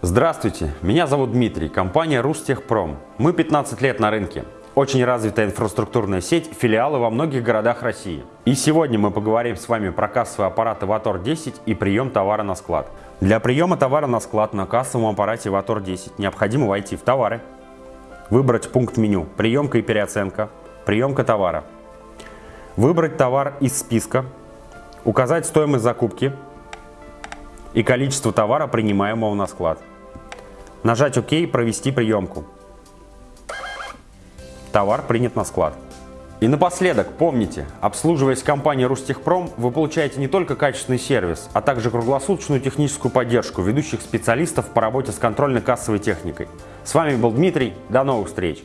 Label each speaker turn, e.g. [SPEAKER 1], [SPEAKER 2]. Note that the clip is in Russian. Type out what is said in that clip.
[SPEAKER 1] Здравствуйте, меня зовут Дмитрий, компания Рустехпром. Мы 15 лет на рынке. Очень развитая инфраструктурная сеть, филиалы во многих городах России. И сегодня мы поговорим с вами про кассовый аппарат Иватор 10 и прием товара на склад. Для приема товара на склад на кассовом аппарате Иватор 10 необходимо войти в товары, выбрать пункт меню «Приемка и переоценка», «Приемка товара», выбрать товар из списка, указать стоимость закупки и количество товара, принимаемого на склад. Нажать ОК «Провести приемку». Товар принят на склад. И напоследок, помните, обслуживаясь компанией Рустехпром, вы получаете не только качественный сервис, а также круглосуточную техническую поддержку ведущих специалистов по работе с контрольно-кассовой техникой. С вами был Дмитрий, до новых встреч!